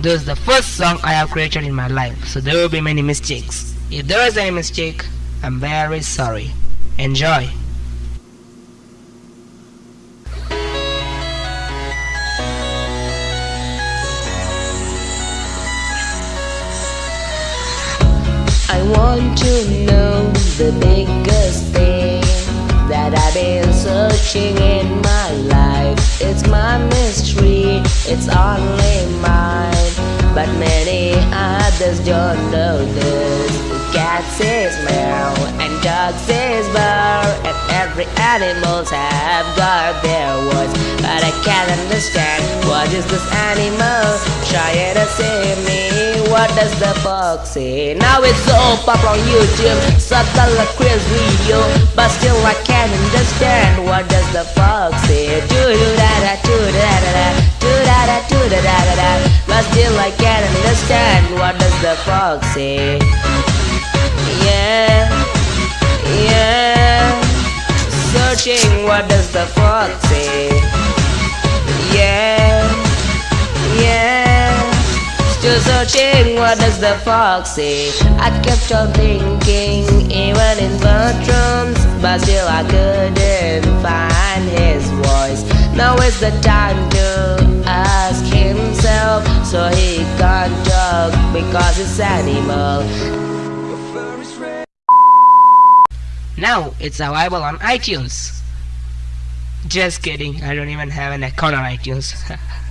This is the first song I have created in my life, so there will be many mistakes. If there is any mistake, I'm very sorry. Enjoy. I want to know the biggest thing that I've been searching in my life. It's my mystery, it's only others don't know this. Cats say smell and dogs say bar, and every animals have got their words, but I can't understand what is this animal trying to say me. What does the fox say? Now it's all popular on YouTube, subtle like quiz video, but still I can't understand what does the fox say. Do do da da I can't understand what does the fox say. Yeah, yeah, searching what does the fox say. Yeah, yeah. Still searching, what does the fox say? I kept on thinking, even in bathrooms, but still I couldn't find his voice. Now is the time because it's animal. Now it's available on iTunes. Just kidding, I don't even have an account on iTunes.